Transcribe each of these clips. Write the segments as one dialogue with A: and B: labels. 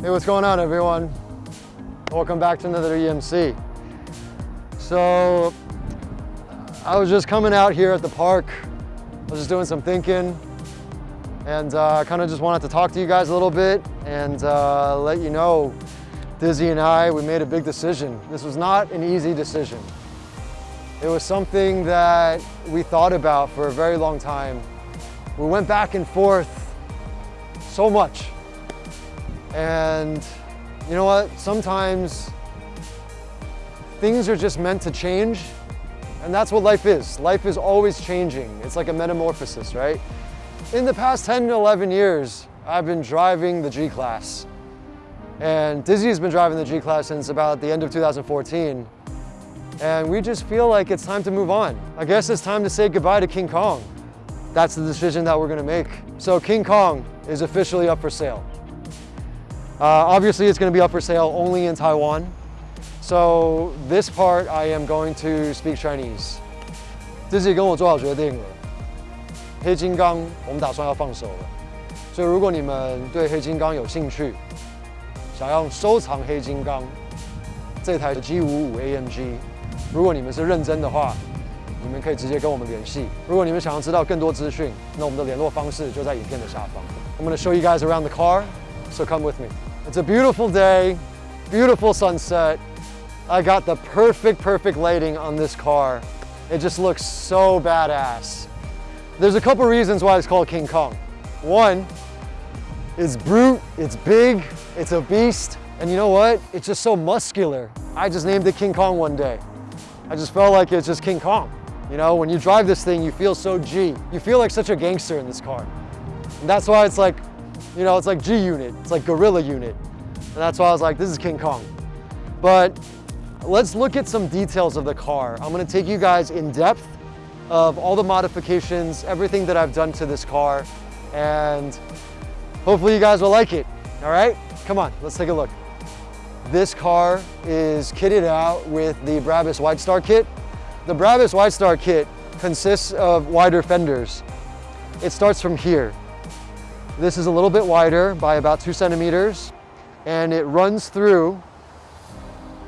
A: Hey, what's going on everyone? Welcome back to another EMC. So, I was just coming out here at the park. I was just doing some thinking and uh, kind of just wanted to talk to you guys a little bit and uh, let you know Dizzy and I, we made a big decision. This was not an easy decision. It was something that we thought about for a very long time. We went back and forth so much. And you know what? Sometimes things are just meant to change. And that's what life is. Life is always changing. It's like a metamorphosis, right? In the past 10 to 11 years, I've been driving the G-Class. And Dizzy's been driving the G-Class since about the end of 2014. And we just feel like it's time to move on. I guess it's time to say goodbye to King Kong. That's the decision that we're gonna make. So King Kong is officially up for sale. Uh, obviously, it's gonna be up for sale only in Taiwan. So this part, I am going to speak Chinese. 自己跟我做好决定了，黑金刚我们打算要放手了。所以如果你们对黑金刚有兴趣，想要收藏黑金刚这台 G55 AMG，如果你们是认真的话，你们可以直接跟我们联系。如果你们想要知道更多资讯，那我们的联络方式就在影片的下方。I'm going to show you guys around the car, so come with me. It's a beautiful day, beautiful sunset. I got the perfect, perfect lighting on this car. It just looks so badass. There's a couple reasons why it's called King Kong. One, it's brute, it's big, it's a beast, and you know what? It's just so muscular. I just named it King Kong one day. I just felt like it's just King Kong. You know, when you drive this thing, you feel so G. You feel like such a gangster in this car. And that's why it's like, you know, it's like G unit. It's like gorilla unit. And that's why I was like, this is King Kong. But let's look at some details of the car. I'm gonna take you guys in depth of all the modifications, everything that I've done to this car, and hopefully you guys will like it, all right? Come on, let's take a look. This car is kitted out with the Brabus White Widestar kit. The Brabus White Widestar kit consists of wider fenders. It starts from here. This is a little bit wider by about two centimeters, and it runs through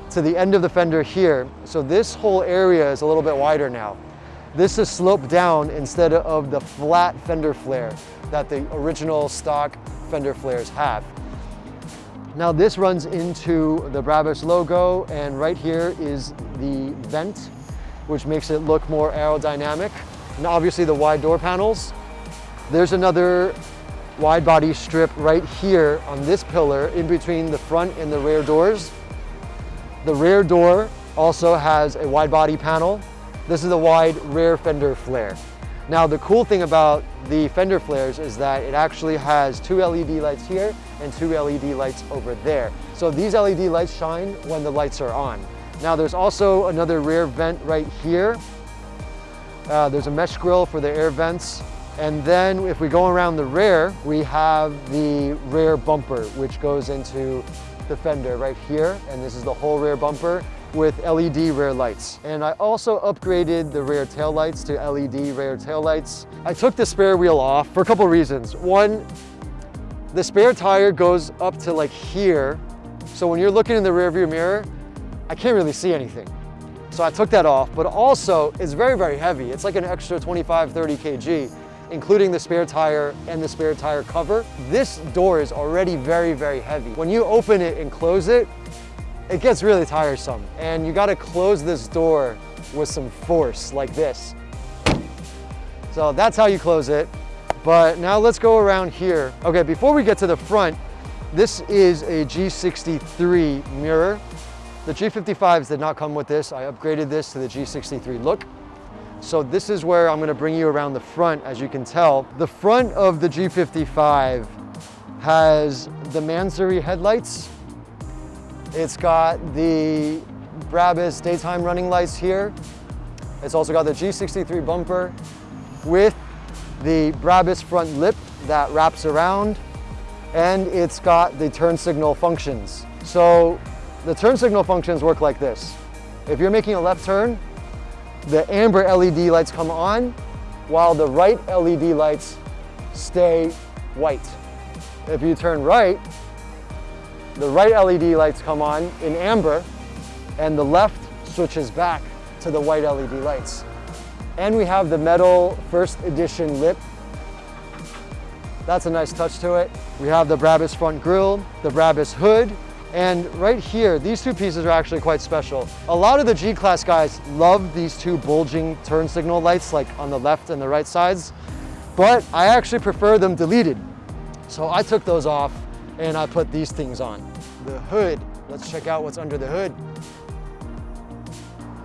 A: to the end of the fender here. So this whole area is a little bit wider now. This is sloped down instead of the flat fender flare that the original stock fender flares have. Now this runs into the Brabus logo and right here is the vent, which makes it look more aerodynamic. And obviously the wide door panels. There's another wide body strip right here on this pillar in between the front and the rear doors. The rear door also has a wide body panel this is the wide rear fender flare. Now the cool thing about the fender flares is that it actually has two LED lights here and two LED lights over there. So these LED lights shine when the lights are on. Now there's also another rear vent right here. Uh, there's a mesh grill for the air vents. And then if we go around the rear, we have the rear bumper, which goes into the fender right here. And this is the whole rear bumper with LED rear lights. And I also upgraded the rear tail lights to LED rear tail lights. I took the spare wheel off for a couple reasons. One, the spare tire goes up to like here. So when you're looking in the rear view mirror, I can't really see anything. So I took that off, but also it's very, very heavy. It's like an extra 25, 30 kg, including the spare tire and the spare tire cover. This door is already very, very heavy. When you open it and close it, it gets really tiresome. And you gotta close this door with some force like this. So that's how you close it. But now let's go around here. Okay, before we get to the front, this is a G63 mirror. The G55s did not come with this. I upgraded this to the G63 look. So this is where I'm gonna bring you around the front, as you can tell. The front of the G55 has the Mansory headlights it's got the Brabus daytime running lights here. It's also got the G63 bumper with the Brabus front lip that wraps around and it's got the turn signal functions. So the turn signal functions work like this. If you're making a left turn, the amber LED lights come on while the right LED lights stay white. If you turn right, the right LED lights come on in amber and the left switches back to the white LED lights. And we have the metal first edition lip. That's a nice touch to it. We have the Brabus front grille, the Brabus hood, and right here, these two pieces are actually quite special. A lot of the G-Class guys love these two bulging turn signal lights like on the left and the right sides, but I actually prefer them deleted. So I took those off and I put these things on. The hood, let's check out what's under the hood.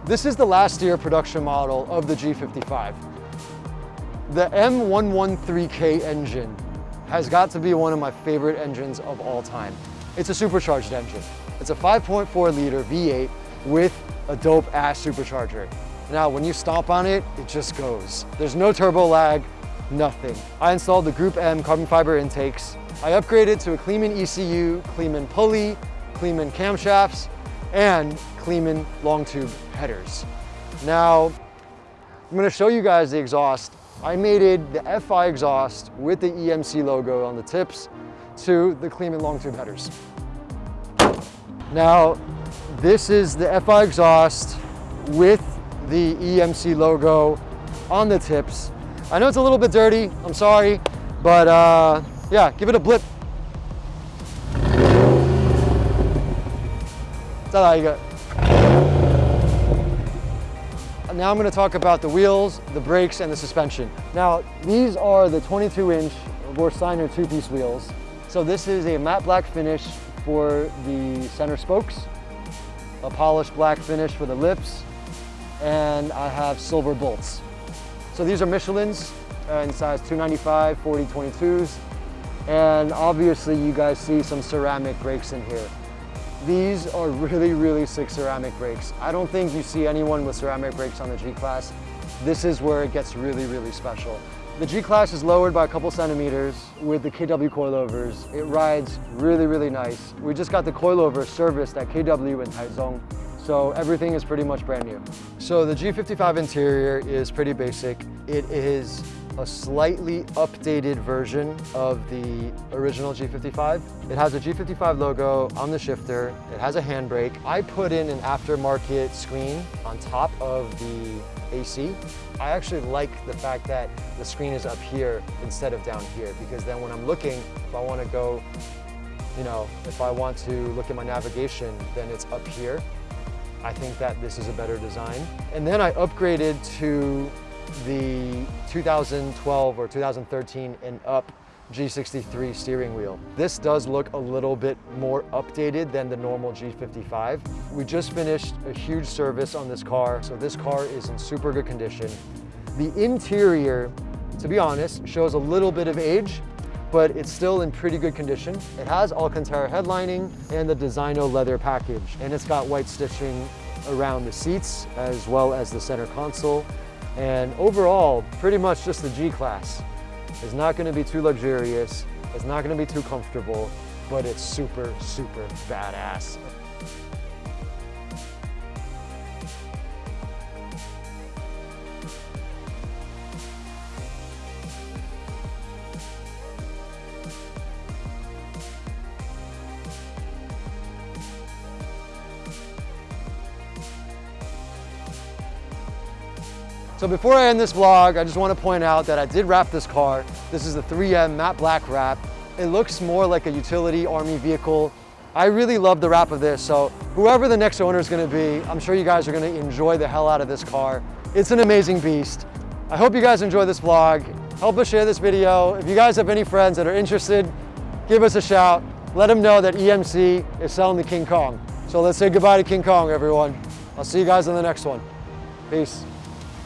A: This is the last year production model of the G55. The M113K engine has got to be one of my favorite engines of all time. It's a supercharged engine. It's a 5.4 liter V8 with a dope ass supercharger. Now, when you stomp on it, it just goes. There's no turbo lag, nothing. I installed the Group M carbon fiber intakes. I upgraded to a Kleemann ECU, Kleemann pulley, Kleemann camshafts, and Kleemann long tube headers. Now, I'm gonna show you guys the exhaust. I mated the FI exhaust with the EMC logo on the tips to the Kleemann long tube headers. Now, this is the FI exhaust with the EMC logo on the tips. I know it's a little bit dirty, I'm sorry, but uh, yeah, give it a blip. Now I'm gonna talk about the wheels, the brakes, and the suspension. Now, these are the 22 inch Vorsteiner two-piece wheels. So this is a matte black finish for the center spokes, a polished black finish for the lips, and I have silver bolts. So these are Michelin's uh, in size 295, 40, 22s. And obviously you guys see some ceramic brakes in here. These are really, really sick ceramic brakes. I don't think you see anyone with ceramic brakes on the G-Class. This is where it gets really, really special. The G-Class is lowered by a couple centimeters with the KW coilovers. It rides really, really nice. We just got the coilover serviced at KW in Taichung, so everything is pretty much brand new. So the G55 interior is pretty basic. It is a slightly updated version of the original G55. It has a G55 logo on the shifter. It has a handbrake. I put in an aftermarket screen on top of the AC. I actually like the fact that the screen is up here instead of down here because then when I'm looking, if I want to go, you know, if I want to look at my navigation, then it's up here. I think that this is a better design. And then I upgraded to the 2012 or 2013 and up G63 steering wheel. This does look a little bit more updated than the normal G55. We just finished a huge service on this car, so this car is in super good condition. The interior, to be honest, shows a little bit of age, but it's still in pretty good condition. It has Alcantara headlining and the Designo leather package, and it's got white stitching around the seats as well as the center console. And overall, pretty much just the G-Class. It's not gonna be too luxurious, it's not gonna be too comfortable, but it's super, super badass. So before I end this vlog, I just want to point out that I did wrap this car. This is the 3M matte black wrap. It looks more like a utility army vehicle. I really love the wrap of this, so whoever the next owner is going to be, I'm sure you guys are going to enjoy the hell out of this car. It's an amazing beast. I hope you guys enjoy this vlog. Help us share this video. If you guys have any friends that are interested, give us a shout. Let them know that EMC is selling the King Kong. So let's say goodbye to King Kong, everyone. I'll see you guys in the next one. Peace.